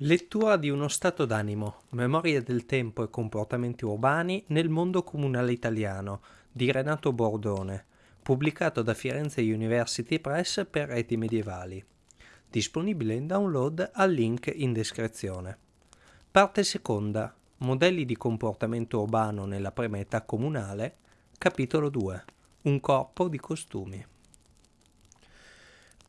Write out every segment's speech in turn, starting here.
Lettura di uno stato d'animo, memoria del tempo e comportamenti urbani nel mondo comunale italiano di Renato Bordone, pubblicato da Firenze University Press per reti medievali. Disponibile in download al link in descrizione. Parte seconda. Modelli di comportamento urbano nella prima età comunale. Capitolo 2. Un corpo di costumi.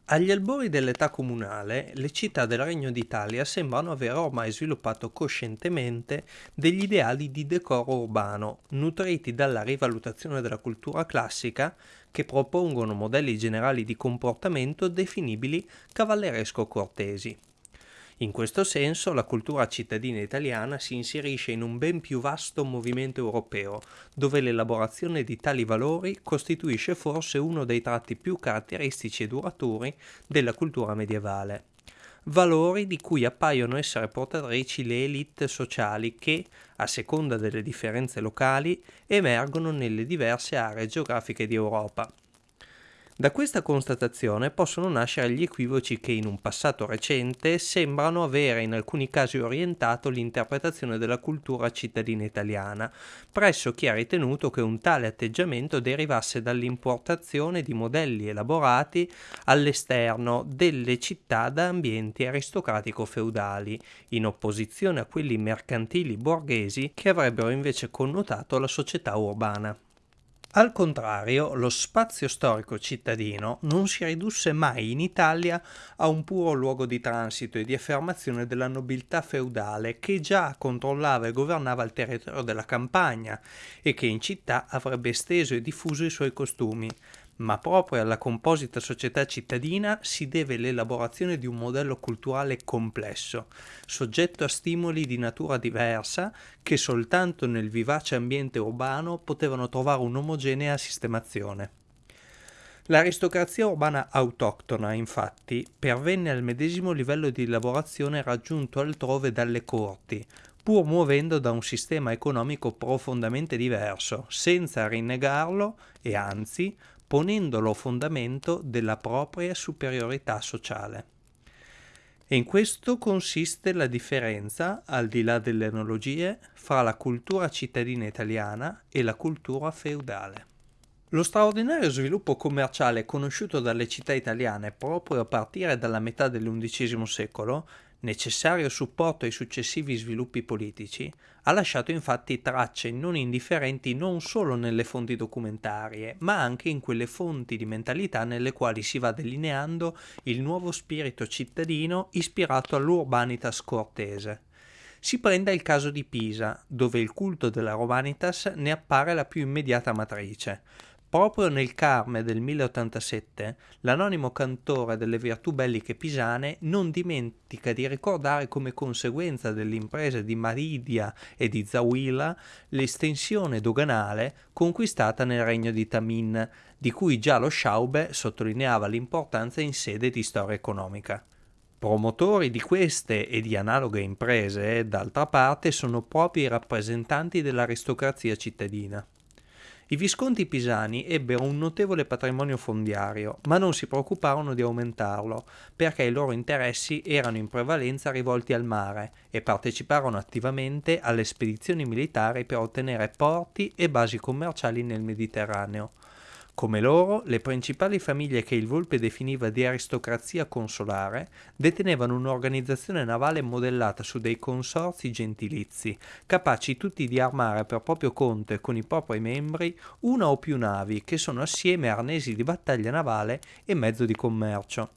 Agli albori dell'età comunale, le città del Regno d'Italia sembrano aver ormai sviluppato coscientemente degli ideali di decoro urbano, nutriti dalla rivalutazione della cultura classica, che propongono modelli generali di comportamento definibili cavalleresco-cortesi. In questo senso la cultura cittadina italiana si inserisce in un ben più vasto movimento europeo, dove l'elaborazione di tali valori costituisce forse uno dei tratti più caratteristici e duraturi della cultura medievale. Valori di cui appaiono essere portatrici le elite sociali che, a seconda delle differenze locali, emergono nelle diverse aree geografiche di Europa. Da questa constatazione possono nascere gli equivoci che in un passato recente sembrano avere in alcuni casi orientato l'interpretazione della cultura cittadina italiana, presso chi ha ritenuto che un tale atteggiamento derivasse dall'importazione di modelli elaborati all'esterno delle città da ambienti aristocratico-feudali, in opposizione a quelli mercantili borghesi che avrebbero invece connotato la società urbana. Al contrario, lo spazio storico cittadino non si ridusse mai in Italia a un puro luogo di transito e di affermazione della nobiltà feudale che già controllava e governava il territorio della campagna e che in città avrebbe esteso e diffuso i suoi costumi, ma proprio alla composita società cittadina si deve l'elaborazione di un modello culturale complesso, soggetto a stimoli di natura diversa che soltanto nel vivace ambiente urbano potevano trovare un'omogenea sistemazione. L'aristocrazia urbana autoctona, infatti, pervenne al medesimo livello di elaborazione raggiunto altrove dalle corti, pur muovendo da un sistema economico profondamente diverso, senza rinnegarlo e anzi ponendolo a fondamento della propria superiorità sociale. E in questo consiste la differenza, al di là delle analogie, fra la cultura cittadina italiana e la cultura feudale. Lo straordinario sviluppo commerciale conosciuto dalle città italiane proprio a partire dalla metà dell'undicesimo secolo necessario supporto ai successivi sviluppi politici, ha lasciato infatti tracce non indifferenti non solo nelle fonti documentarie, ma anche in quelle fonti di mentalità nelle quali si va delineando il nuovo spirito cittadino ispirato all'urbanitas cortese. Si prenda il caso di Pisa, dove il culto della Romanitas ne appare la più immediata matrice, Proprio nel Carme del 1087, l'anonimo cantore delle virtù belliche pisane non dimentica di ricordare come conseguenza delle imprese di Maridia e di Zawila l'estensione doganale conquistata nel regno di Tamin, di cui già lo Schaube sottolineava l'importanza in sede di storia economica. Promotori di queste e di analoghe imprese, d'altra parte, sono proprio i rappresentanti dell'aristocrazia cittadina. I Visconti pisani ebbero un notevole patrimonio fondiario, ma non si preoccuparono di aumentarlo, perché i loro interessi erano in prevalenza rivolti al mare e parteciparono attivamente alle spedizioni militari per ottenere porti e basi commerciali nel Mediterraneo. Come loro, le principali famiglie che il Volpe definiva di aristocrazia consolare detenevano un'organizzazione navale modellata su dei consorzi gentilizi, capaci tutti di armare per proprio conto e con i propri membri una o più navi che sono assieme arnesi di battaglia navale e mezzo di commercio.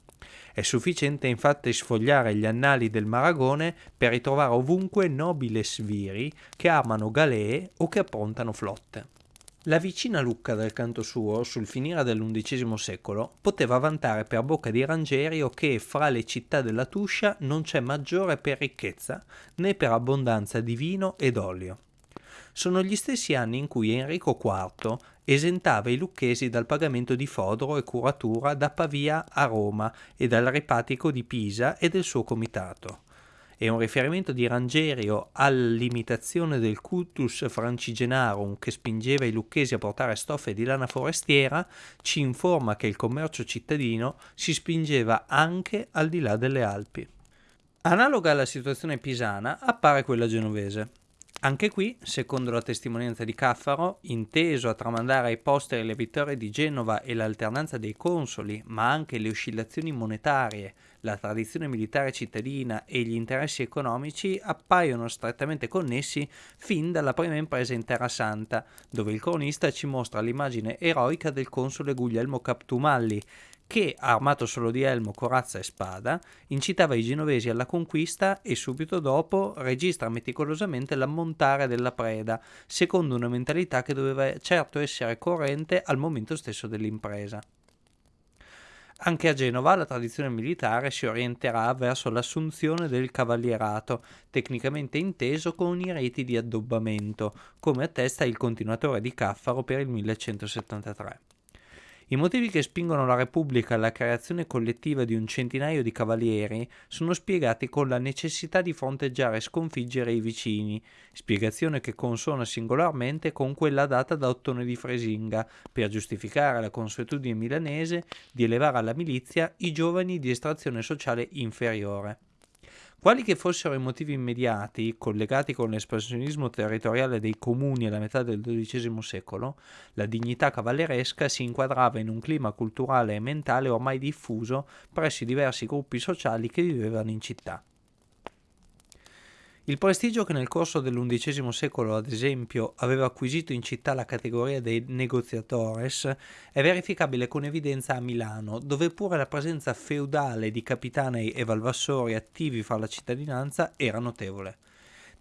È sufficiente infatti sfogliare gli annali del Maragone per ritrovare ovunque nobili sviri che armano galee o che approntano flotte. La vicina Lucca del canto suo, sul finire dell'undicesimo secolo, poteva vantare per bocca di Rangerio che fra le città della Tuscia non c'è maggiore per ricchezza né per abbondanza di vino ed olio. Sono gli stessi anni in cui Enrico IV esentava i lucchesi dal pagamento di fodero e curatura da Pavia a Roma e dal repatico di Pisa e del suo comitato e un riferimento di Rangerio all'imitazione del cultus francigenarum che spingeva i lucchesi a portare stoffe di lana forestiera ci informa che il commercio cittadino si spingeva anche al di là delle Alpi. Analoga alla situazione pisana appare quella genovese. Anche qui, secondo la testimonianza di Caffaro, inteso a tramandare ai posteri le vittorie di Genova e l'alternanza dei consoli, ma anche le oscillazioni monetarie, la tradizione militare cittadina e gli interessi economici appaiono strettamente connessi fin dalla prima impresa in Terra Santa, dove il cronista ci mostra l'immagine eroica del console Guglielmo Captumalli, che, armato solo di elmo, corazza e spada, incitava i genovesi alla conquista e subito dopo registra meticolosamente l'ammontare della preda, secondo una mentalità che doveva certo essere corrente al momento stesso dell'impresa. Anche a Genova la tradizione militare si orienterà verso l'assunzione del cavalierato, tecnicamente inteso con i riti di addobbamento, come attesta il continuatore di Caffaro per il 1173. I motivi che spingono la Repubblica alla creazione collettiva di un centinaio di cavalieri sono spiegati con la necessità di fronteggiare e sconfiggere i vicini, spiegazione che consona singolarmente con quella data da Ottone di Fresinga, per giustificare la consuetudine milanese di elevare alla milizia i giovani di estrazione sociale inferiore. Quali che fossero i motivi immediati, collegati con l'espansionismo territoriale dei comuni alla metà del XII secolo, la dignità cavalleresca si inquadrava in un clima culturale e mentale ormai diffuso presso i diversi gruppi sociali che vivevano in città. Il prestigio che nel corso dell'undicesimo secolo, ad esempio, aveva acquisito in città la categoria dei negoziatores è verificabile con evidenza a Milano, dove pure la presenza feudale di capitanei e valvassori attivi fra la cittadinanza era notevole.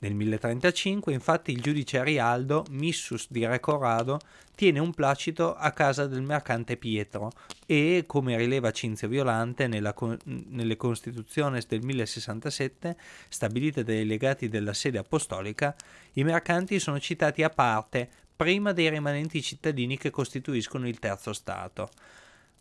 Nel 1035 infatti il giudice Arialdo, missus di Re Corrado, tiene un placito a casa del mercante Pietro e, come rileva Cinzio Violante nella, nelle Constituzioni del 1067, stabilite dai legati della sede apostolica, i mercanti sono citati a parte prima dei rimanenti cittadini che costituiscono il terzo Stato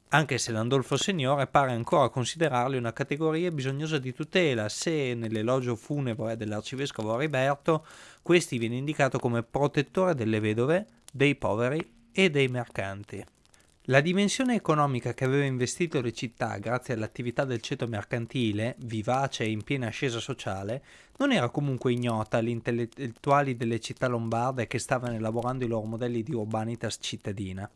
anche se l'Andolfo Signore pare ancora considerarli una categoria bisognosa di tutela se nell'elogio funebre dell'arcivescovo Riberto questi viene indicato come protettore delle vedove, dei poveri e dei mercanti. La dimensione economica che aveva investito le città grazie all'attività del ceto mercantile, vivace e in piena ascesa sociale, non era comunque ignota agli intellettuali delle città lombarde che stavano elaborando i loro modelli di urbanitas cittadina.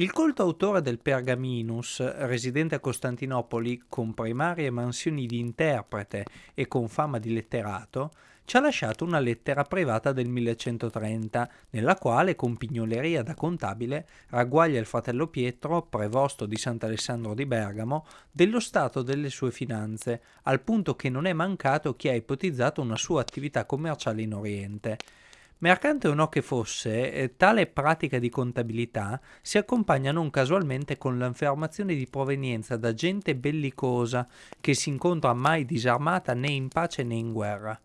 Il colto autore del Pergaminus, residente a Costantinopoli con primarie mansioni di interprete e con fama di letterato, ci ha lasciato una lettera privata del 1130, nella quale, con pignoleria da contabile, ragguaglia il fratello Pietro, prevosto di Sant'Alessandro di Bergamo, dello stato delle sue finanze, al punto che non è mancato chi ha ipotizzato una sua attività commerciale in Oriente. Mercante o no che fosse, eh, tale pratica di contabilità si accompagna non casualmente con l'affermazione di provenienza da gente bellicosa che si incontra mai disarmata né in pace né in guerra.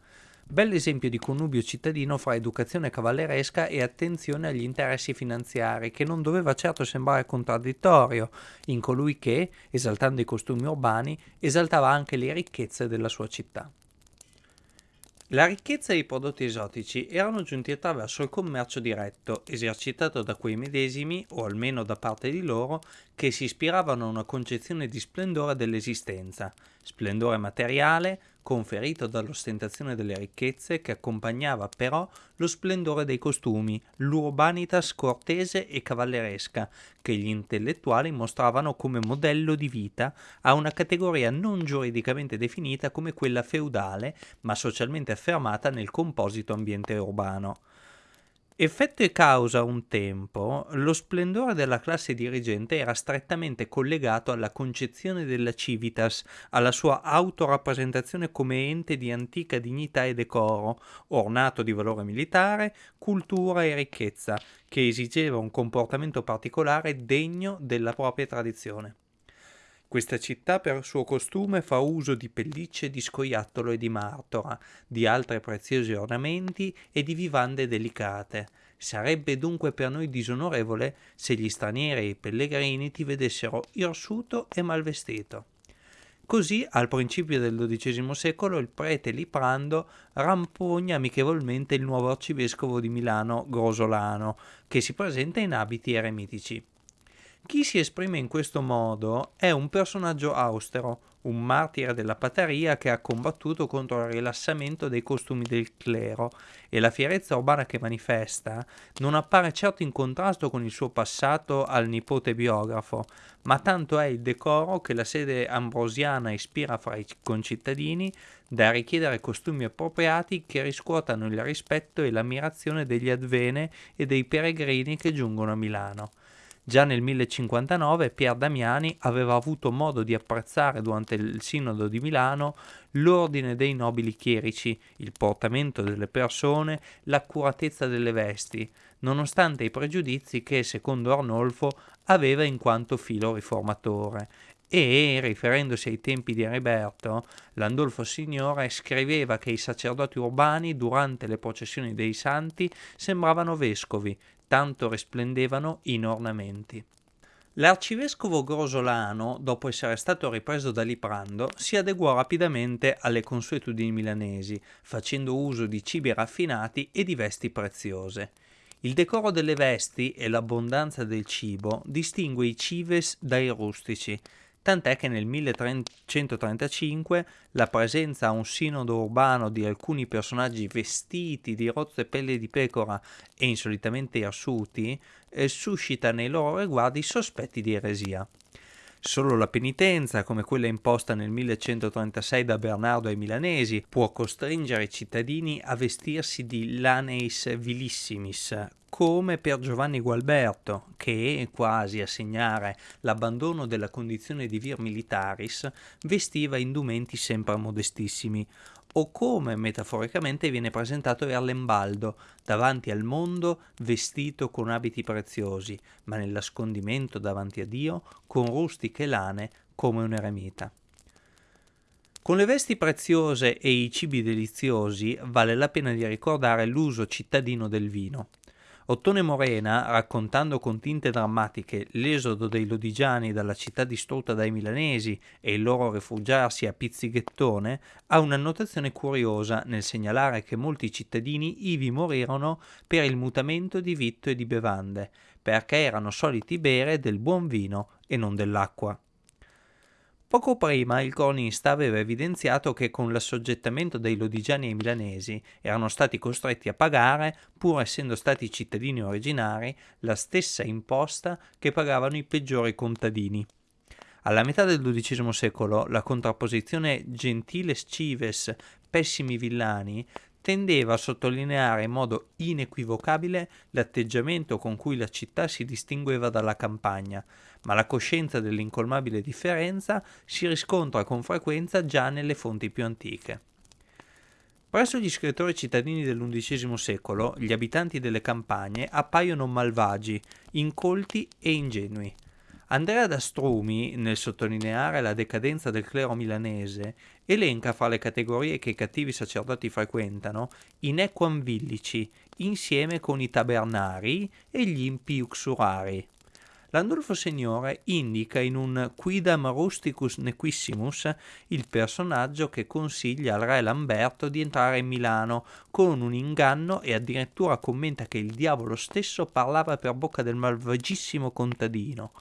Bell'esempio di connubio cittadino fra educazione cavalleresca e attenzione agli interessi finanziari, che non doveva certo sembrare contraddittorio in colui che, esaltando i costumi urbani, esaltava anche le ricchezze della sua città. La ricchezza e i prodotti esotici erano giunti attraverso il commercio diretto, esercitato da quei medesimi, o almeno da parte di loro, che si ispiravano a una concezione di splendore dell'esistenza, splendore materiale, conferito dall'ostentazione delle ricchezze che accompagnava però lo splendore dei costumi, l'urbanitas cortese e cavalleresca che gli intellettuali mostravano come modello di vita a una categoria non giuridicamente definita come quella feudale, ma socialmente affermata nel composito ambiente urbano. Effetto e causa un tempo, lo splendore della classe dirigente era strettamente collegato alla concezione della civitas, alla sua autorappresentazione come ente di antica dignità e decoro, ornato di valore militare, cultura e ricchezza, che esigeva un comportamento particolare degno della propria tradizione. Questa città per suo costume fa uso di pellicce di scoiattolo e di martora, di altri preziosi ornamenti e di vivande delicate. Sarebbe dunque per noi disonorevole se gli stranieri e i pellegrini ti vedessero irsuto e malvestito. Così, al principio del XII secolo, il prete Liprando rampogna amichevolmente il nuovo arcivescovo di Milano, Grosolano, che si presenta in abiti eremitici. Chi si esprime in questo modo è un personaggio austero, un martire della pateria che ha combattuto contro il rilassamento dei costumi del clero e la fierezza urbana che manifesta non appare certo in contrasto con il suo passato al nipote biografo, ma tanto è il decoro che la sede ambrosiana ispira fra i concittadini da richiedere costumi appropriati che riscuotano il rispetto e l'ammirazione degli advene e dei peregrini che giungono a Milano. Già nel 1059 Pier Damiani aveva avuto modo di apprezzare durante il Sinodo di Milano l'ordine dei nobili chierici, il portamento delle persone, l'accuratezza delle vesti, nonostante i pregiudizi che, secondo Arnolfo, aveva in quanto filo riformatore. E, riferendosi ai tempi di Heriberto, Landolfo Signore scriveva che i sacerdoti urbani durante le processioni dei santi sembravano vescovi, tanto risplendevano in ornamenti. L'arcivescovo Grosolano, dopo essere stato ripreso da Liprando, si adeguò rapidamente alle consuetudini milanesi, facendo uso di cibi raffinati e di vesti preziose. Il decoro delle vesti e l'abbondanza del cibo distingue i cives dai rustici, tant'è che nel 1335 la presenza a un sinodo urbano di alcuni personaggi vestiti di rozze pelle di pecora e insolitamente irsuti eh, suscita nei loro riguardi sospetti di eresia. Solo la penitenza, come quella imposta nel 1136 da Bernardo ai milanesi, può costringere i cittadini a vestirsi di laneis vilissimis, come per Giovanni Gualberto, che, quasi a segnare l'abbandono della condizione di vir militaris, vestiva indumenti sempre modestissimi, o come metaforicamente viene presentato Erlembaldo, davanti al mondo vestito con abiti preziosi, ma nell'ascondimento davanti a Dio con rustiche lane come un eremita. Con le vesti preziose e i cibi deliziosi vale la pena di ricordare l'uso cittadino del vino. Ottone Morena, raccontando con tinte drammatiche l'esodo dei lodigiani dalla città distrutta dai milanesi e il loro rifugiarsi a Pizzighettone, ha un'annotazione curiosa nel segnalare che molti cittadini ivi morirono per il mutamento di vitto e di bevande, perché erano soliti bere del buon vino e non dell'acqua. Poco prima il cronista aveva evidenziato che con l'assoggettamento dei lodigiani ai milanesi erano stati costretti a pagare, pur essendo stati cittadini originari, la stessa imposta che pagavano i peggiori contadini. Alla metà del XII secolo la contrapposizione gentiles cives pessimi villani tendeva a sottolineare in modo inequivocabile l'atteggiamento con cui la città si distingueva dalla campagna, ma la coscienza dell'incolmabile differenza si riscontra con frequenza già nelle fonti più antiche. Presso gli scrittori cittadini dell'undicesimo secolo, gli abitanti delle campagne appaiono malvagi, incolti e ingenui. Andrea d'Astrumi, nel sottolineare la decadenza del clero milanese, elenca fra le categorie che i cattivi sacerdoti frequentano i nequam villici, insieme con i tabernari e gli impi uxurari. L'Andolfo Signore indica in un Quidam Rusticus Nequissimus il personaggio che consiglia al re Lamberto di entrare in Milano con un inganno e addirittura commenta che il diavolo stesso parlava per bocca del malvagissimo contadino.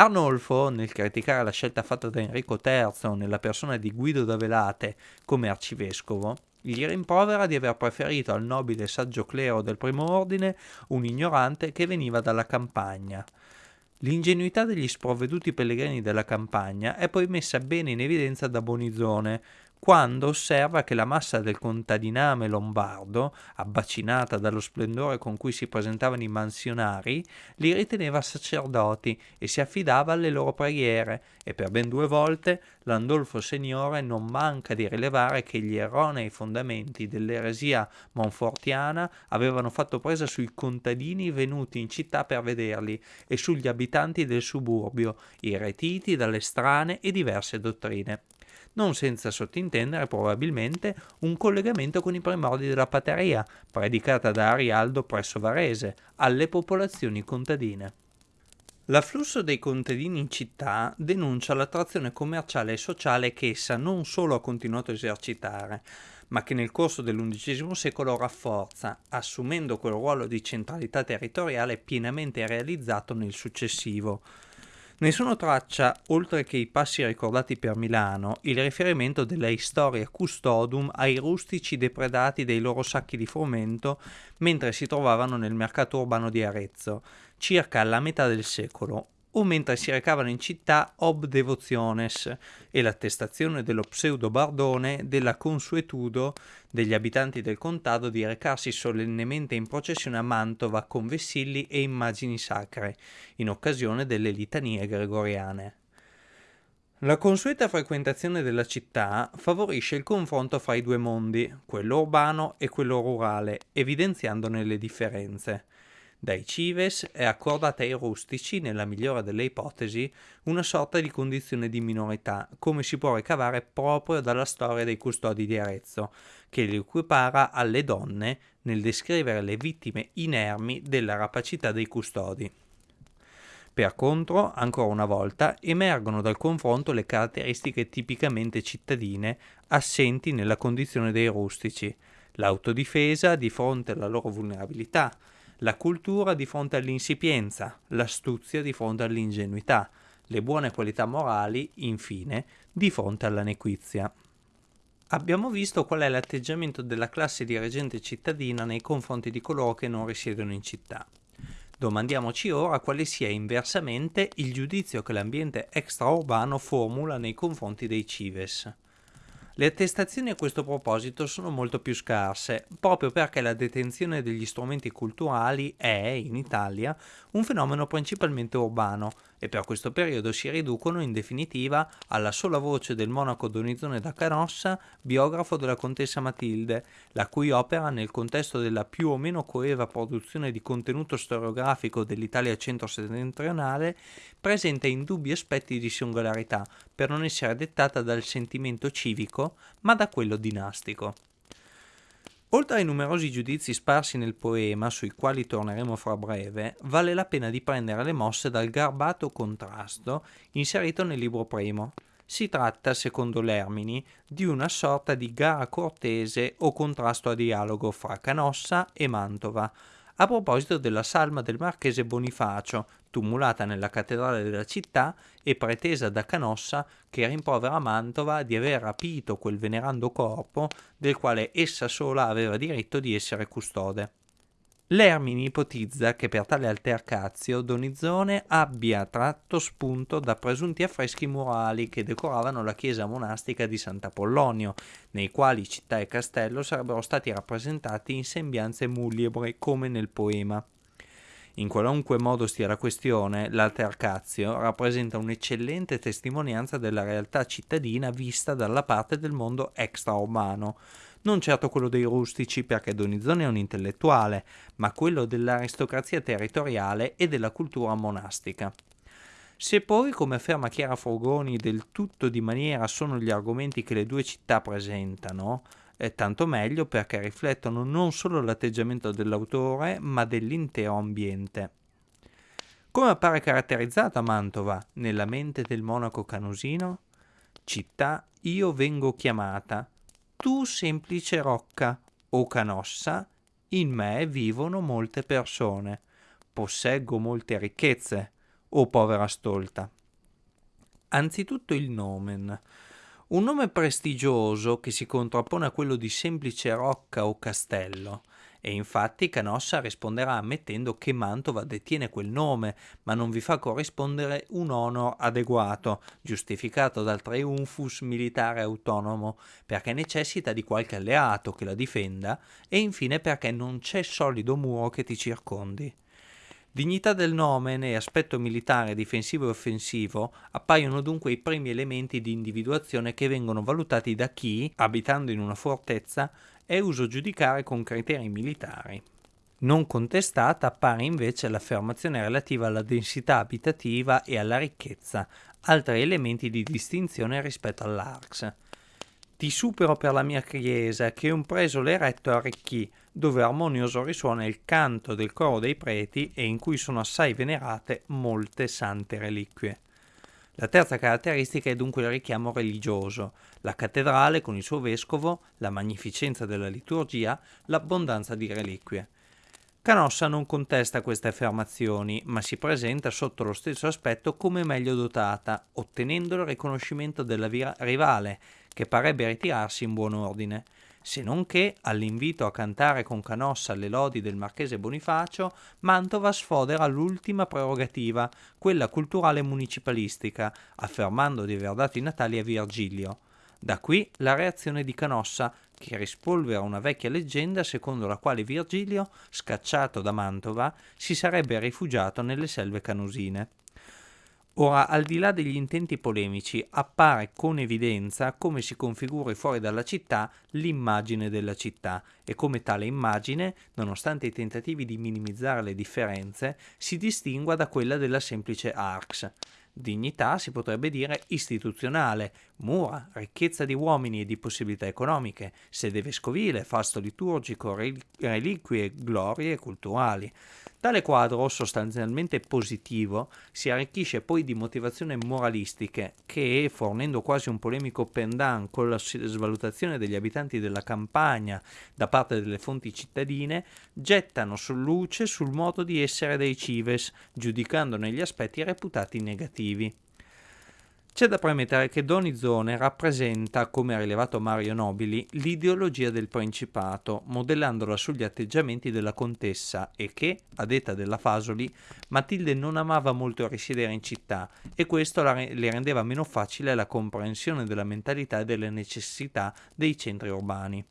Arnolfo, nel criticare la scelta fatta da Enrico III nella persona di Guido da Velate come arcivescovo, gli rimprovera di aver preferito al nobile saggio clero del primo ordine un ignorante che veniva dalla campagna. L'ingenuità degli sprovveduti pellegrini della campagna è poi messa bene in evidenza da Bonizone, quando osserva che la massa del contadiname lombardo, abbacinata dallo splendore con cui si presentavano i mansionari, li riteneva sacerdoti e si affidava alle loro preghiere, e per ben due volte l'Andolfo Signore non manca di rilevare che gli erronei fondamenti dell'eresia monfortiana avevano fatto presa sui contadini venuti in città per vederli e sugli abitanti del suburbio, irretiti dalle strane e diverse dottrine non senza sottintendere probabilmente un collegamento con i primordi della pateria, predicata da Arialdo presso Varese, alle popolazioni contadine. L'afflusso dei contadini in città denuncia l'attrazione commerciale e sociale che essa non solo ha continuato a esercitare, ma che nel corso dell'undicesimo secolo rafforza, assumendo quel ruolo di centralità territoriale pienamente realizzato nel successivo. Ne sono traccia, oltre che i passi ricordati per Milano, il riferimento della Historia Custodum ai rustici depredati dei loro sacchi di frumento mentre si trovavano nel mercato urbano di Arezzo, circa alla metà del secolo, o mentre si recavano in città ob devotiones e l'attestazione dello pseudo bardone della consuetudo degli abitanti del contado di recarsi solennemente in processione a Mantova con vessilli e immagini sacre, in occasione delle litanie gregoriane. La consueta frequentazione della città favorisce il confronto fra i due mondi, quello urbano e quello rurale, evidenziandone le differenze. Dai cives è accordata ai rustici, nella migliore delle ipotesi, una sorta di condizione di minorità, come si può ricavare proprio dalla storia dei custodi di Arezzo, che li equipara alle donne nel descrivere le vittime inermi della rapacità dei custodi. Per contro, ancora una volta, emergono dal confronto le caratteristiche tipicamente cittadine assenti nella condizione dei rustici, l'autodifesa di fronte alla loro vulnerabilità, la cultura di fronte all'insipienza, l'astuzia di fronte all'ingenuità, le buone qualità morali, infine, di fronte alla nequizia. Abbiamo visto qual è l'atteggiamento della classe dirigente cittadina nei confronti di coloro che non risiedono in città. Domandiamoci ora quale sia inversamente il giudizio che l'ambiente extraurbano formula nei confronti dei cives. Le attestazioni a questo proposito sono molto più scarse, proprio perché la detenzione degli strumenti culturali è, in Italia, un fenomeno principalmente urbano e per questo periodo si riducono in definitiva alla sola voce del monaco Donizone da Canossa, biografo della contessa Matilde, la cui opera nel contesto della più o meno coeva produzione di contenuto storiografico dell'Italia centro-settentrionale presenta indubbi aspetti di singolarità per non essere dettata dal sentimento civico ma da quello dinastico. Oltre ai numerosi giudizi sparsi nel poema, sui quali torneremo fra breve, vale la pena di prendere le mosse dal garbato contrasto inserito nel libro primo. Si tratta, secondo Lermini, di una sorta di gara cortese o contrasto a dialogo fra Canossa e Mantova, a proposito della salma del marchese Bonifacio, tumulata nella cattedrale della città e pretesa da Canossa che rimprovera Mantova di aver rapito quel venerando corpo del quale essa sola aveva diritto di essere custode. Lermini ipotizza che per tale altercazio Donizzone abbia tratto spunto da presunti affreschi murali che decoravano la chiesa monastica di Sant'Apollonio, nei quali città e castello sarebbero stati rappresentati in sembianze muliebre come nel poema. In qualunque modo stia la questione, l'altercazio rappresenta un'eccellente testimonianza della realtà cittadina vista dalla parte del mondo extraumano, non certo quello dei rustici perché Donizzone è un intellettuale, ma quello dell'aristocrazia territoriale e della cultura monastica. Se poi, come afferma Chiara Frugoni, del tutto di maniera sono gli argomenti che le due città presentano, è tanto meglio perché riflettono non solo l'atteggiamento dell'autore, ma dell'intero ambiente. Come appare caratterizzata Mantova nella mente del monaco canusino? Città io vengo chiamata, tu semplice rocca o canossa, in me vivono molte persone, posseggo molte ricchezze, o povera stolta. Anzitutto il nomen, un nome prestigioso che si contrappone a quello di semplice rocca o castello. E infatti Canossa risponderà ammettendo che Mantova detiene quel nome, ma non vi fa corrispondere un onor adeguato, giustificato dal triumphus militare autonomo, perché necessita di qualche alleato che la difenda e infine perché non c'è solido muro che ti circondi. Dignità del nomen e aspetto militare difensivo e offensivo appaiono dunque i primi elementi di individuazione che vengono valutati da chi, abitando in una fortezza, è uso giudicare con criteri militari. Non contestata appare invece l'affermazione relativa alla densità abitativa e alla ricchezza, altri elementi di distinzione rispetto all'Arx. Ti supero per la mia chiesa che un presole eretto arricchì, dove armonioso risuona il canto del coro dei preti e in cui sono assai venerate molte sante reliquie. La terza caratteristica è dunque il richiamo religioso, la cattedrale con il suo vescovo, la magnificenza della liturgia, l'abbondanza di reliquie. Canossa non contesta queste affermazioni, ma si presenta sotto lo stesso aspetto come meglio dotata, ottenendo il riconoscimento della rivale, che parebbe ritirarsi in buon ordine se non che, all'invito a cantare con Canossa le lodi del marchese Bonifacio, Mantova sfodera l'ultima prerogativa, quella culturale municipalistica, affermando di aver dato i natali a Virgilio. Da qui la reazione di Canossa, che rispolvera una vecchia leggenda secondo la quale Virgilio, scacciato da Mantova, si sarebbe rifugiato nelle selve canusine. Ora, al di là degli intenti polemici, appare con evidenza come si configuri fuori dalla città l'immagine della città e come tale immagine, nonostante i tentativi di minimizzare le differenze, si distingua da quella della semplice Arx. Dignità si potrebbe dire istituzionale, mura, ricchezza di uomini e di possibilità economiche, sede vescovile, fasto liturgico, reliquie, glorie culturali. Tale quadro, sostanzialmente positivo, si arricchisce poi di motivazioni moralistiche che, fornendo quasi un polemico pendant con la svalutazione degli abitanti della campagna da parte delle fonti cittadine, gettano luce sul modo di essere dei cives, giudicandone gli aspetti reputati negativi. C'è da premettere che Donizone rappresenta, come ha rilevato Mario Nobili, l'ideologia del Principato, modellandola sugli atteggiamenti della contessa e che, a detta della Fasoli, Matilde non amava molto risiedere in città e questo le rendeva meno facile la comprensione della mentalità e delle necessità dei centri urbani.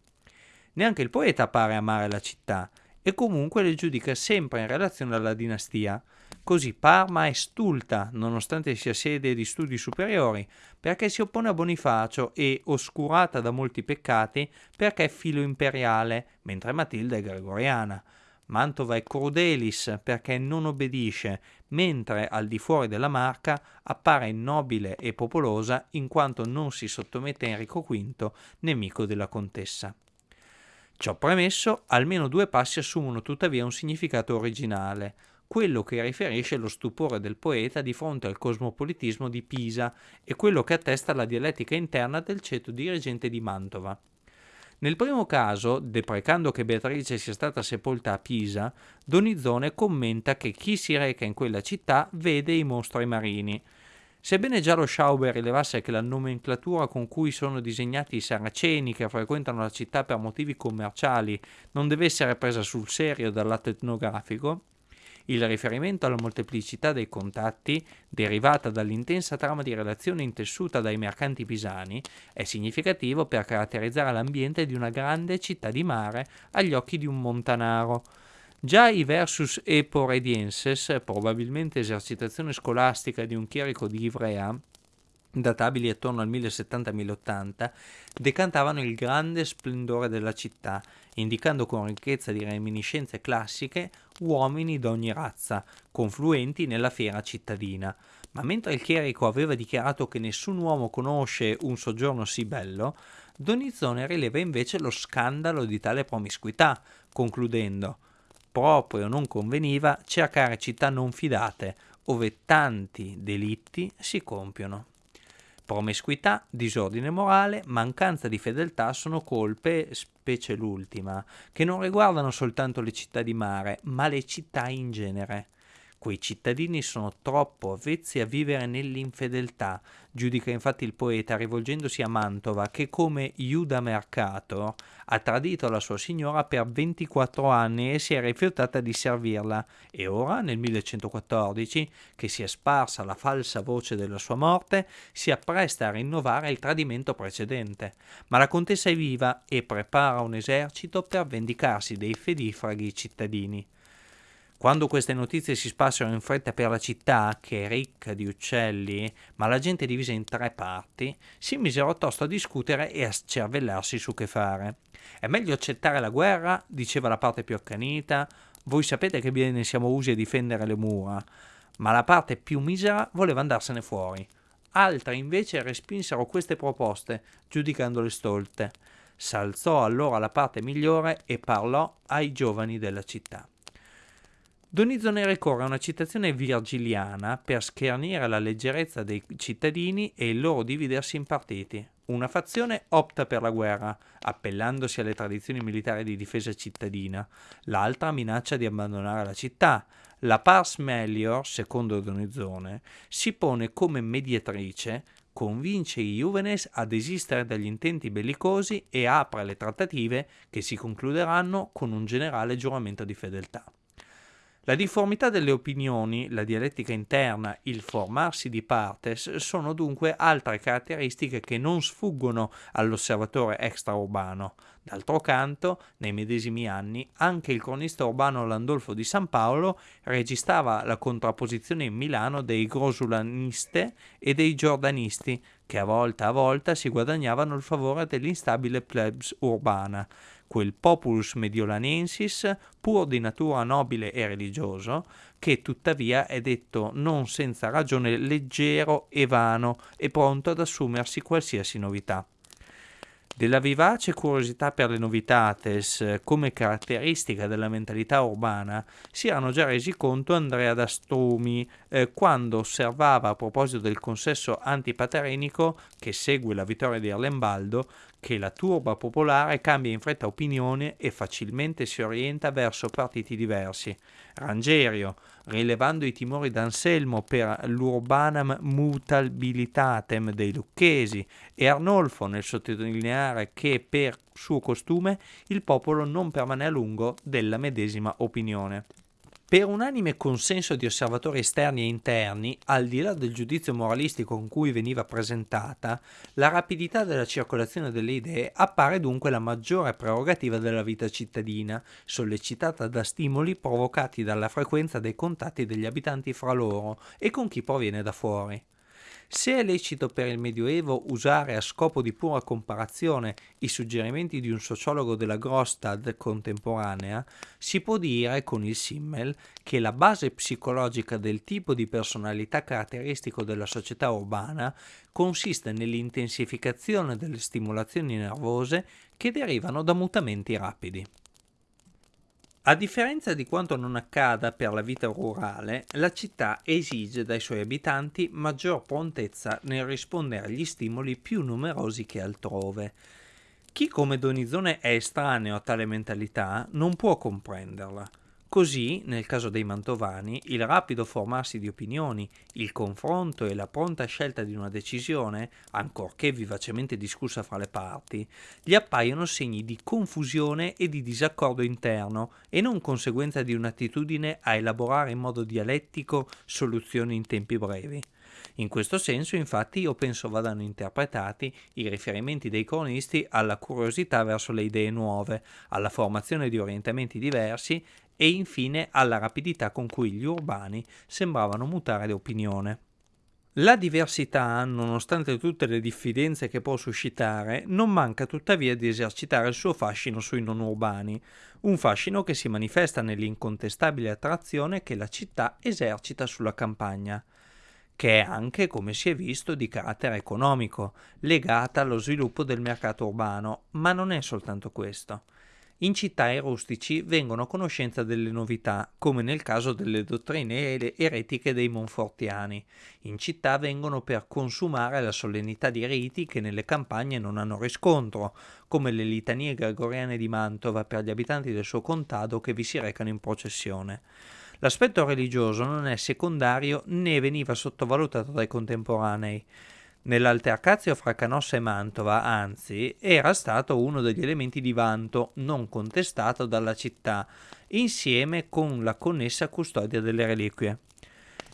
Neanche il poeta pare amare la città e comunque le giudica sempre in relazione alla dinastia, Così Parma è stulta, nonostante sia sede di studi superiori, perché si oppone a Bonifacio e, oscurata da molti peccati, perché è filo imperiale, mentre Matilda è gregoriana. Mantova è crudelis perché non obbedisce, mentre al di fuori della marca appare nobile e popolosa in quanto non si sottomette a Enrico V, nemico della contessa. Ciò premesso, almeno due passi assumono tuttavia un significato originale quello che riferisce lo stupore del poeta di fronte al cosmopolitismo di Pisa e quello che attesta la dialettica interna del ceto dirigente di Mantova. Nel primo caso, deprecando che Beatrice sia stata sepolta a Pisa, Donizone commenta che chi si reca in quella città vede i mostri marini. Sebbene già lo Schauber rilevasse che la nomenclatura con cui sono disegnati i saraceni che frequentano la città per motivi commerciali non deve essere presa sul serio dal lato etnografico, il riferimento alla molteplicità dei contatti, derivata dall'intensa trama di relazione intessuta dai mercanti pisani, è significativo per caratterizzare l'ambiente di una grande città di mare agli occhi di un montanaro. Già i versus eporedienses, probabilmente esercitazione scolastica di un chierico di Ivrea, databili attorno al 1070-1080, decantavano il grande splendore della città, indicando con ricchezza di reminiscenze classiche uomini d'ogni razza, confluenti nella fiera cittadina. Ma mentre il chierico aveva dichiarato che nessun uomo conosce un soggiorno sì bello, Donizzone rileva invece lo scandalo di tale promiscuità, concludendo proprio non conveniva cercare città non fidate, ove tanti delitti si compiono. Promiscuità, disordine morale, mancanza di fedeltà sono colpe, specie l'ultima, che non riguardano soltanto le città di mare, ma le città in genere. Quei cittadini sono troppo avvezzi a vivere nell'infedeltà, giudica infatti il poeta rivolgendosi a Mantova, che come Iuda Mercator ha tradito la sua signora per 24 anni e si è rifiutata di servirla, e ora, nel 1114, che si è sparsa la falsa voce della sua morte, si appresta a rinnovare il tradimento precedente. Ma la contessa è viva e prepara un esercito per vendicarsi dei fedifraghi cittadini. Quando queste notizie si spassero in fretta per la città, che è ricca di uccelli, ma la gente è divisa in tre parti, si misero tosto a discutere e a scervellarsi su che fare. È meglio accettare la guerra, diceva la parte più accanita, voi sapete che bene siamo usi a difendere le mura, ma la parte più misera voleva andarsene fuori. Altre invece respinsero queste proposte, giudicandole stolte. S'alzò allora la parte migliore e parlò ai giovani della città. Donizone ricorre a una citazione virgiliana per schernire la leggerezza dei cittadini e il loro dividersi in partiti. Una fazione opta per la guerra, appellandosi alle tradizioni militari di difesa cittadina, l'altra minaccia di abbandonare la città. La pars melior, secondo Donizone, si pone come mediatrice, convince i Juvenes a desistere dagli intenti bellicosi e apre le trattative che si concluderanno con un generale giuramento di fedeltà. La difformità delle opinioni, la dialettica interna, il formarsi di partes sono dunque altre caratteristiche che non sfuggono all'osservatore extraurbano. D'altro canto, nei medesimi anni, anche il cronista urbano Landolfo di San Paolo registrava la contrapposizione in Milano dei grosulaniste e dei giordanisti, che a volta a volta si guadagnavano il favore dell'instabile plebs urbana quel populus mediolanensis, pur di natura nobile e religioso, che tuttavia è detto non senza ragione leggero e vano e pronto ad assumersi qualsiasi novità. Della vivace curiosità per le novitates come caratteristica della mentalità urbana si erano già resi conto Andrea d'Astrumi eh, quando osservava a proposito del consesso antipaterenico che segue la vittoria di Erlembaldo che la turba popolare cambia in fretta opinione e facilmente si orienta verso partiti diversi. Rangerio, rilevando i timori d'Anselmo per l'urbanam mutabilitatem dei lucchesi, e Arnolfo nel sottolineare che per suo costume il popolo non permane a lungo della medesima opinione. Per unanime consenso di osservatori esterni e interni, al di là del giudizio moralistico con cui veniva presentata, la rapidità della circolazione delle idee appare dunque la maggiore prerogativa della vita cittadina, sollecitata da stimoli provocati dalla frequenza dei contatti degli abitanti fra loro e con chi proviene da fuori. Se è lecito per il Medioevo usare a scopo di pura comparazione i suggerimenti di un sociologo della Grostad contemporanea, si può dire con il Simmel che la base psicologica del tipo di personalità caratteristico della società urbana consiste nell'intensificazione delle stimolazioni nervose che derivano da mutamenti rapidi. A differenza di quanto non accada per la vita rurale, la città esige dai suoi abitanti maggior prontezza nel rispondere agli stimoli più numerosi che altrove. Chi come Donizone è estraneo a tale mentalità non può comprenderla. Così, nel caso dei mantovani, il rapido formarsi di opinioni, il confronto e la pronta scelta di una decisione, ancorché vivacemente discussa fra le parti, gli appaiono segni di confusione e di disaccordo interno e non conseguenza di un'attitudine a elaborare in modo dialettico soluzioni in tempi brevi. In questo senso, infatti, io penso vadano interpretati i riferimenti dei cronisti alla curiosità verso le idee nuove, alla formazione di orientamenti diversi e infine alla rapidità con cui gli urbani sembravano mutare opinione. La diversità, nonostante tutte le diffidenze che può suscitare, non manca tuttavia di esercitare il suo fascino sui non urbani, un fascino che si manifesta nell'incontestabile attrazione che la città esercita sulla campagna che è anche, come si è visto, di carattere economico, legata allo sviluppo del mercato urbano, ma non è soltanto questo. In città i rustici vengono a conoscenza delle novità, come nel caso delle dottrine eretiche dei Monfortiani. In città vengono per consumare la solennità di riti che nelle campagne non hanno riscontro, come le litanie gregoriane di Mantova per gli abitanti del suo contado che vi si recano in processione. L'aspetto religioso non è secondario né veniva sottovalutato dai contemporanei. Nell'altercazio fra Canossa e Mantova, anzi, era stato uno degli elementi di vanto non contestato dalla città, insieme con la connessa custodia delle reliquie.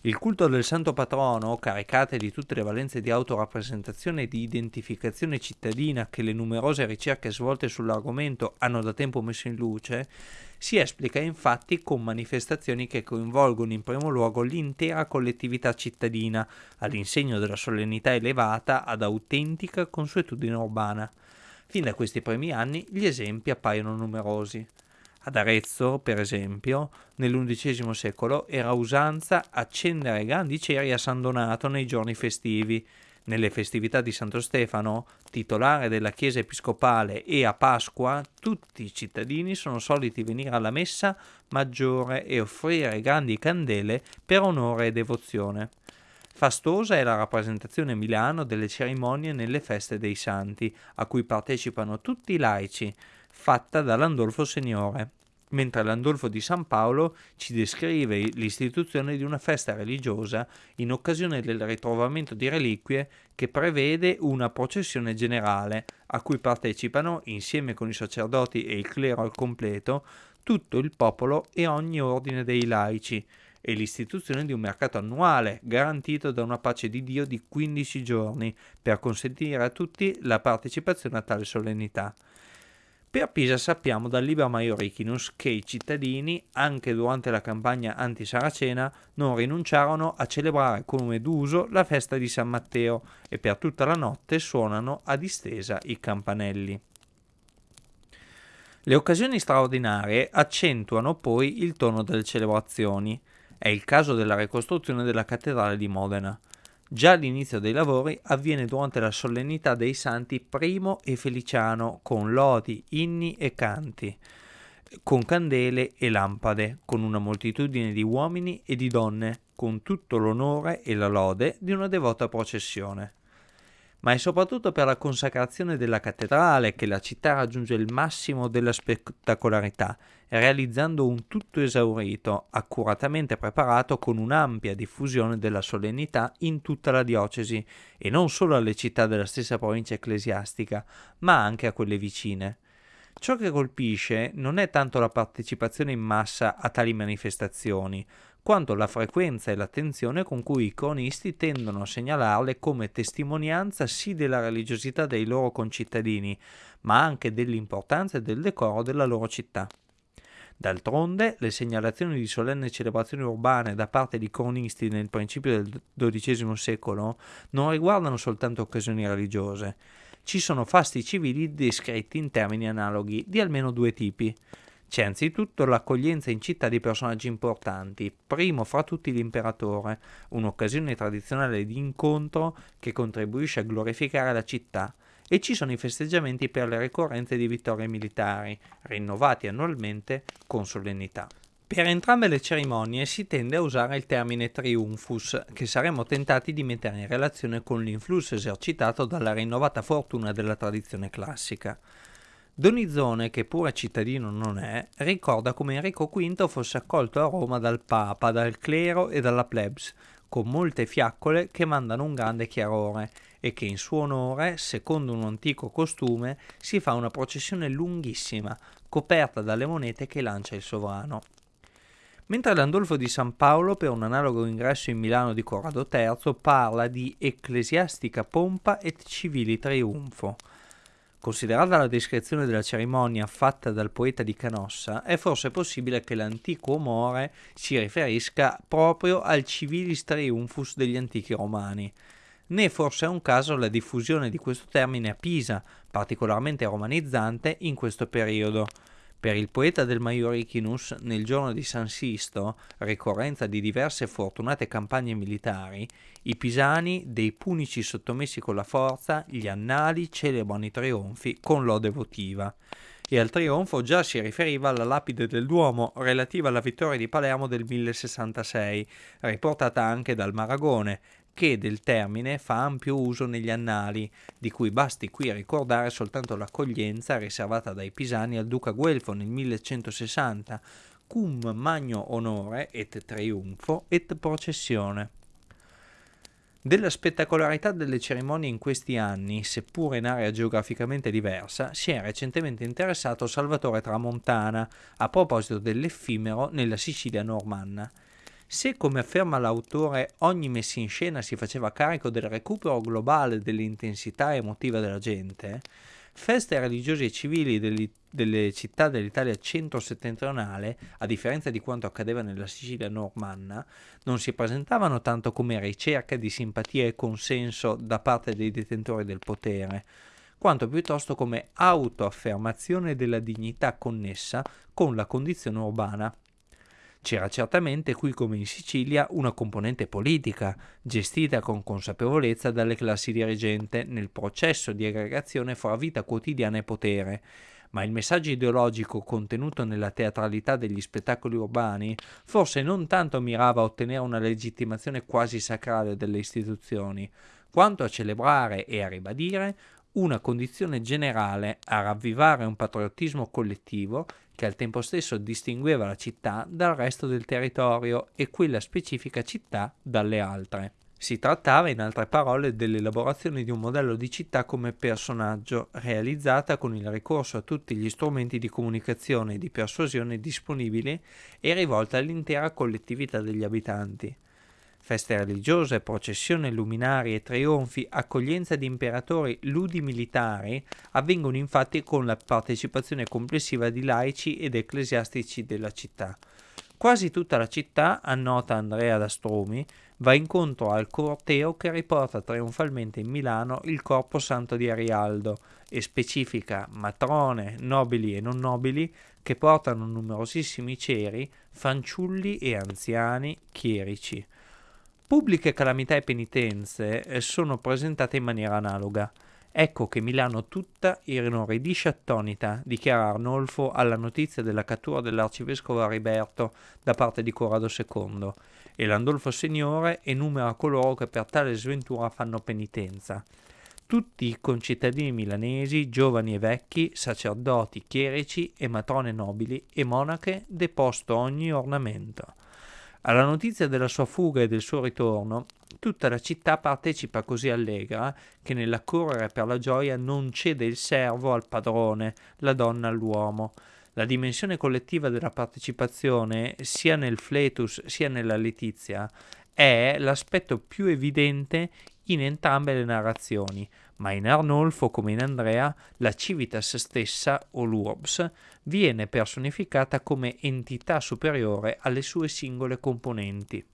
Il culto del santo patrono, caricate di tutte le valenze di autorappresentazione e di identificazione cittadina che le numerose ricerche svolte sull'argomento hanno da tempo messo in luce, si esplica infatti con manifestazioni che coinvolgono in primo luogo l'intera collettività cittadina, all'insegno della solennità elevata ad autentica consuetudine urbana. Fin da questi primi anni gli esempi appaiono numerosi. Ad Arezzo, per esempio, nell'undicesimo secolo era usanza accendere grandi ceri a San Donato nei giorni festivi. Nelle festività di Santo Stefano, titolare della Chiesa Episcopale, e a Pasqua, tutti i cittadini sono soliti venire alla messa maggiore e offrire grandi candele per onore e devozione. Fastosa è la rappresentazione a Milano delle cerimonie nelle feste dei santi, a cui partecipano tutti i laici, fatta da Landolfo Signore mentre Landolfo di San Paolo ci descrive l'istituzione di una festa religiosa in occasione del ritrovamento di reliquie che prevede una processione generale a cui partecipano, insieme con i sacerdoti e il clero al completo, tutto il popolo e ogni ordine dei laici, e l'istituzione di un mercato annuale garantito da una pace di Dio di 15 giorni per consentire a tutti la partecipazione a tale solennità. Per Pisa sappiamo dal Liber Maiorichinus che i cittadini, anche durante la campagna anti-saracena, non rinunciarono a celebrare come d'uso la festa di San Matteo e per tutta la notte suonano a distesa i campanelli. Le occasioni straordinarie accentuano poi il tono delle celebrazioni. È il caso della ricostruzione della cattedrale di Modena. Già l'inizio dei lavori avviene durante la solennità dei santi Primo e Feliciano con lodi, inni e canti, con candele e lampade, con una moltitudine di uomini e di donne, con tutto l'onore e la lode di una devota processione. Ma è soprattutto per la consacrazione della cattedrale che la città raggiunge il massimo della spettacolarità, realizzando un tutto esaurito, accuratamente preparato con un'ampia diffusione della solennità in tutta la diocesi, e non solo alle città della stessa provincia ecclesiastica, ma anche a quelle vicine. Ciò che colpisce non è tanto la partecipazione in massa a tali manifestazioni, quanto la frequenza e l'attenzione con cui i cronisti tendono a segnalarle come testimonianza sì della religiosità dei loro concittadini, ma anche dell'importanza e del decoro della loro città. D'altronde, le segnalazioni di solenni celebrazioni urbane da parte di cronisti nel principio del XII secolo non riguardano soltanto occasioni religiose. Ci sono fasti civili descritti in termini analoghi di almeno due tipi. C'è anzitutto l'accoglienza in città di personaggi importanti, primo fra tutti l'imperatore, un'occasione tradizionale di incontro che contribuisce a glorificare la città, e ci sono i festeggiamenti per le ricorrenze di vittorie militari, rinnovati annualmente con solennità. Per entrambe le cerimonie si tende a usare il termine triumphus, che saremmo tentati di mettere in relazione con l'influsso esercitato dalla rinnovata fortuna della tradizione classica. Donizone, che pure cittadino non è, ricorda come Enrico V fosse accolto a Roma dal Papa, dal clero e dalla plebs, con molte fiaccole che mandano un grande chiarore e che in suo onore, secondo un antico costume, si fa una processione lunghissima, coperta dalle monete che lancia il sovrano. Mentre Landolfo di San Paolo, per un analogo ingresso in Milano di Corrado III, parla di ecclesiastica pompa et civili triunfo. Considerata la descrizione della cerimonia fatta dal poeta di Canossa, è forse possibile che l'antico Omore si riferisca proprio al civilis triumphus degli antichi romani. Né forse è un caso la diffusione di questo termine a Pisa, particolarmente romanizzante in questo periodo. Per il poeta del Maiorichinus, nel giorno di San Sisto, ricorrenza di diverse fortunate campagne militari, i pisani, dei punici sottomessi con la forza, gli annali celebrano i trionfi con lode votiva. E al trionfo già si riferiva alla lapide del Duomo relativa alla vittoria di Palermo del 1066, riportata anche dal Maragone, che del termine fa ampio uso negli annali, di cui basti qui ricordare soltanto l'accoglienza riservata dai pisani al duca Guelfo nel 1160, cum magno onore et triunfo et processione. Della spettacolarità delle cerimonie in questi anni, seppure in area geograficamente diversa, si è recentemente interessato Salvatore Tramontana a proposito dell'effimero nella Sicilia normanna. Se, come afferma l'autore, ogni messa in scena si faceva carico del recupero globale dell'intensità emotiva della gente, feste religiose e civili degli, delle città dell'Italia centro-settentrionale, a differenza di quanto accadeva nella Sicilia normanna, non si presentavano tanto come ricerca di simpatia e consenso da parte dei detentori del potere, quanto piuttosto come autoaffermazione della dignità connessa con la condizione urbana. C'era certamente qui come in Sicilia una componente politica, gestita con consapevolezza dalle classi dirigenti nel processo di aggregazione fra vita quotidiana e potere, ma il messaggio ideologico contenuto nella teatralità degli spettacoli urbani forse non tanto mirava a ottenere una legittimazione quasi sacrale delle istituzioni, quanto a celebrare e a ribadire una condizione generale a ravvivare un patriottismo collettivo che al tempo stesso distingueva la città dal resto del territorio e quella specifica città dalle altre. Si trattava, in altre parole, dell'elaborazione di un modello di città come personaggio, realizzata con il ricorso a tutti gli strumenti di comunicazione e di persuasione disponibili e rivolta all'intera collettività degli abitanti. Feste religiose, processioni luminari e trionfi, accoglienza di imperatori, ludi militari avvengono infatti con la partecipazione complessiva di laici ed ecclesiastici della città. Quasi tutta la città, annota Andrea Dastrumi, va incontro al corteo che riporta trionfalmente in Milano il corpo santo di Arialdo e specifica matrone, nobili e non nobili che portano numerosissimi ceri, fanciulli e anziani, chierici. Pubbliche calamità e penitenze eh, sono presentate in maniera analoga. Ecco che Milano tutta inorridisce attonita, dichiara Arnolfo alla notizia della cattura dell'arcivescovo Ariberto da parte di Corrado II, e l'Andolfo Signore enumera coloro che per tale sventura fanno penitenza. Tutti i concittadini milanesi, giovani e vecchi, sacerdoti, chierici e matrone nobili e monache, deposto ogni ornamento. Alla notizia della sua fuga e del suo ritorno, tutta la città partecipa così allegra che nell'accorrere per la gioia non cede il servo al padrone, la donna all'uomo. La dimensione collettiva della partecipazione, sia nel fletus sia nella letizia, è l'aspetto più evidente in entrambe le narrazioni, ma in Arnolfo come in Andrea la civitas stessa o l'urbs viene personificata come entità superiore alle sue singole componenti.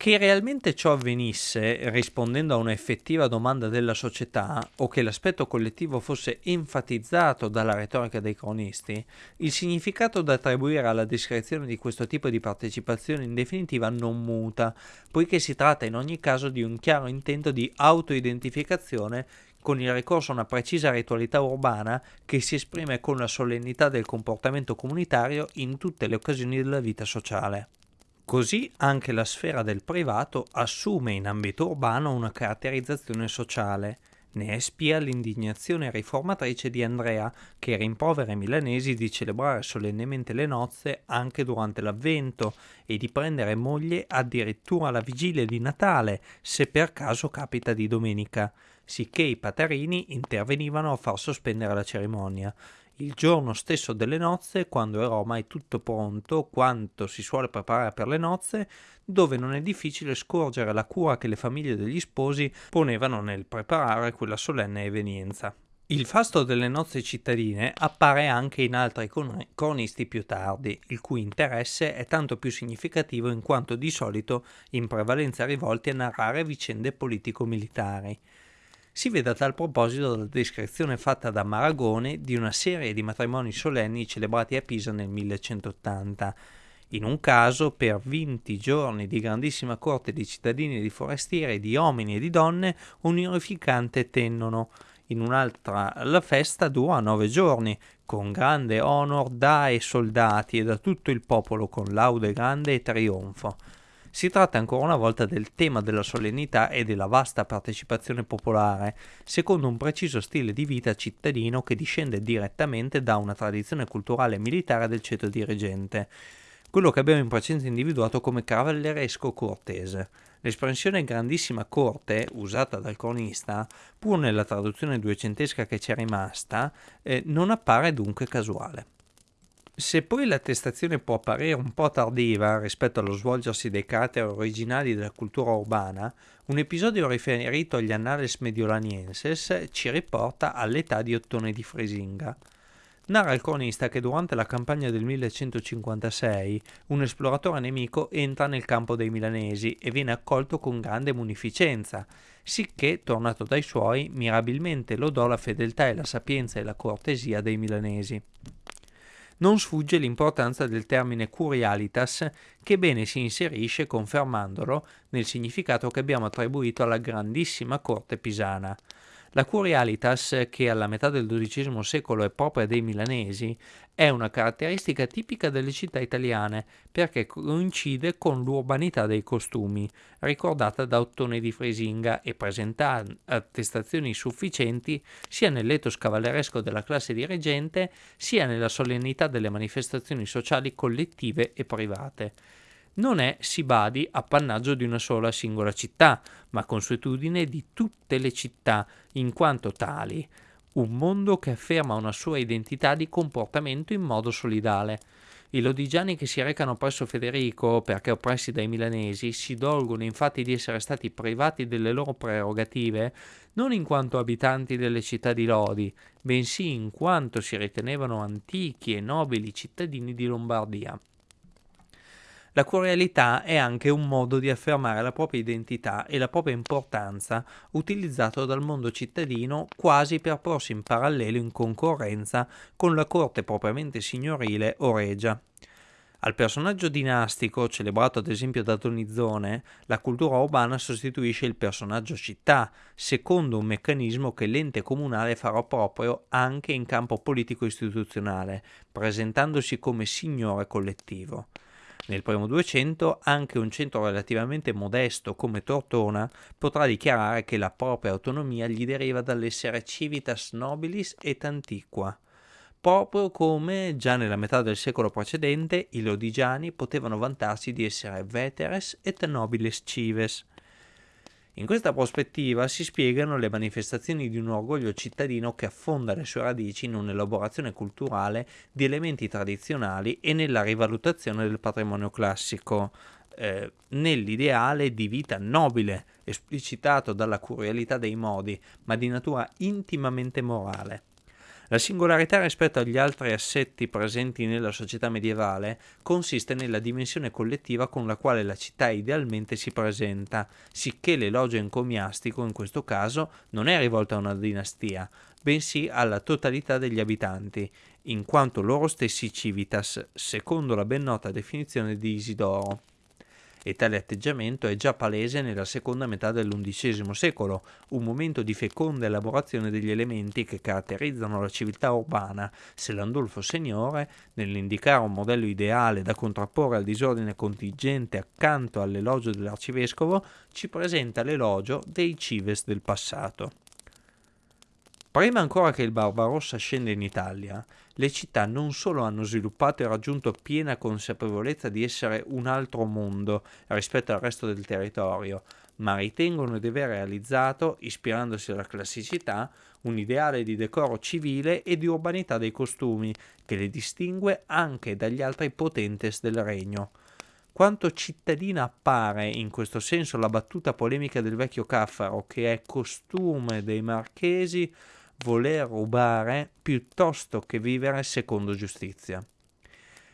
Che realmente ciò avvenisse rispondendo a un'effettiva domanda della società o che l'aspetto collettivo fosse enfatizzato dalla retorica dei cronisti, il significato da attribuire alla descrizione di questo tipo di partecipazione in definitiva non muta, poiché si tratta in ogni caso di un chiaro intento di autoidentificazione con il ricorso a una precisa ritualità urbana che si esprime con la solennità del comportamento comunitario in tutte le occasioni della vita sociale. Così anche la sfera del privato assume in ambito urbano una caratterizzazione sociale. Ne è spia l'indignazione riformatrice di Andrea, che rimprovera ai milanesi di celebrare solennemente le nozze anche durante l'avvento e di prendere moglie addirittura alla vigilia di Natale, se per caso capita di domenica, sicché i paterini intervenivano a far sospendere la cerimonia il giorno stesso delle nozze, quando era ormai tutto pronto, quanto si suole preparare per le nozze, dove non è difficile scorgere la cura che le famiglie degli sposi ponevano nel preparare quella solenne evenienza. Il fasto delle nozze cittadine appare anche in altri cronisti più tardi, il cui interesse è tanto più significativo in quanto di solito in prevalenza rivolti a narrare vicende politico-militari. Si vede a tal proposito la descrizione fatta da Maragone di una serie di matrimoni solenni celebrati a Pisa nel 1180. In un caso, per 20 giorni di grandissima corte di cittadini e di forestieri, di uomini e di donne, un onorificante tennono. In un'altra la festa dura nove giorni, con grande onor da ai soldati e da tutto il popolo, con laude grande e trionfo. Si tratta ancora una volta del tema della solennità e della vasta partecipazione popolare, secondo un preciso stile di vita cittadino che discende direttamente da una tradizione culturale e militare del ceto dirigente, quello che abbiamo in precedenza individuato come cavalleresco cortese. L'espressione grandissima corte, usata dal cronista, pur nella traduzione duecentesca che ci è rimasta, eh, non appare dunque casuale. Se poi l'attestazione può apparire un po' tardiva rispetto allo svolgersi dei caratteri originali della cultura urbana, un episodio riferito agli Annales Mediolanienses ci riporta all'età di Ottone di Fresinga. Narra il cronista che durante la campagna del 1156 un esploratore nemico entra nel campo dei milanesi e viene accolto con grande munificenza, sicché, tornato dai suoi, mirabilmente lodò la fedeltà e la sapienza e la cortesia dei milanesi non sfugge l'importanza del termine curialitas che bene si inserisce confermandolo nel significato che abbiamo attribuito alla grandissima corte pisana. La curialitas, che alla metà del XII secolo è propria dei milanesi, è una caratteristica tipica delle città italiane perché coincide con l'urbanità dei costumi, ricordata da Ottone di Frisinga e presenta attestazioni sufficienti sia nell'etos cavalleresco della classe dirigente sia nella solennità delle manifestazioni sociali collettive e private non è, si badi, appannaggio di una sola singola città, ma consuetudine di tutte le città, in quanto tali, un mondo che afferma una sua identità di comportamento in modo solidale. I lodigiani che si recano presso Federico, perché oppressi dai milanesi, si dolgono infatti di essere stati privati delle loro prerogative non in quanto abitanti delle città di Lodi, bensì in quanto si ritenevano antichi e nobili cittadini di Lombardia. La curialità è anche un modo di affermare la propria identità e la propria importanza utilizzato dal mondo cittadino quasi per porsi in parallelo in concorrenza con la corte propriamente signorile o regia. Al personaggio dinastico, celebrato ad esempio da Donizzone, la cultura urbana sostituisce il personaggio città, secondo un meccanismo che l'ente comunale farà proprio anche in campo politico-istituzionale, presentandosi come signore collettivo. Nel primo 200 anche un centro relativamente modesto come Tortona potrà dichiarare che la propria autonomia gli deriva dall'essere civitas nobilis et antiqua, proprio come già nella metà del secolo precedente i lodigiani potevano vantarsi di essere veteres et nobiles cives. In questa prospettiva si spiegano le manifestazioni di un orgoglio cittadino che affonda le sue radici in un'elaborazione culturale di elementi tradizionali e nella rivalutazione del patrimonio classico, eh, nell'ideale di vita nobile, esplicitato dalla curialità dei modi, ma di natura intimamente morale. La singolarità rispetto agli altri assetti presenti nella società medievale consiste nella dimensione collettiva con la quale la città idealmente si presenta, sicché l'elogio encomiastico in questo caso non è rivolto a una dinastia, bensì alla totalità degli abitanti, in quanto loro stessi civitas, secondo la ben nota definizione di Isidoro e tale atteggiamento è già palese nella seconda metà dell'undicesimo secolo, un momento di feconda elaborazione degli elementi che caratterizzano la civiltà urbana, se Landulfo Signore, nell'indicare un modello ideale da contrapporre al disordine contingente accanto all'elogio dell'arcivescovo, ci presenta l'elogio dei cives del passato. Prima ancora che il Barbarossa scenda in Italia, le città non solo hanno sviluppato e raggiunto piena consapevolezza di essere un altro mondo rispetto al resto del territorio, ma ritengono di aver realizzato, ispirandosi alla classicità, un ideale di decoro civile e di urbanità dei costumi che le distingue anche dagli altri potentes del regno. Quanto cittadina appare in questo senso la battuta polemica del vecchio Caffaro che è costume dei marchesi voler rubare piuttosto che vivere secondo giustizia.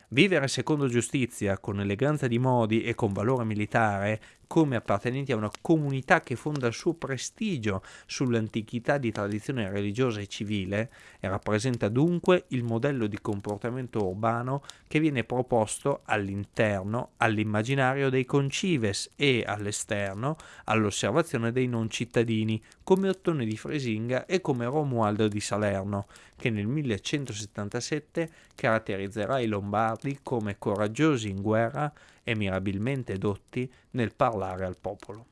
Vivere secondo giustizia, con eleganza di modi e con valore militare, come appartenenti a una comunità che fonda il suo prestigio sull'antichità di tradizione religiosa e civile, e rappresenta dunque il modello di comportamento urbano che viene proposto all'interno, all'immaginario dei concives e all'esterno, all'osservazione dei non cittadini, come Ottone di Fresinga e come Romualdo di Salerno, che nel 1177 caratterizzerà i Lombardi come coraggiosi in guerra e mirabilmente dotti nel parlare al popolo.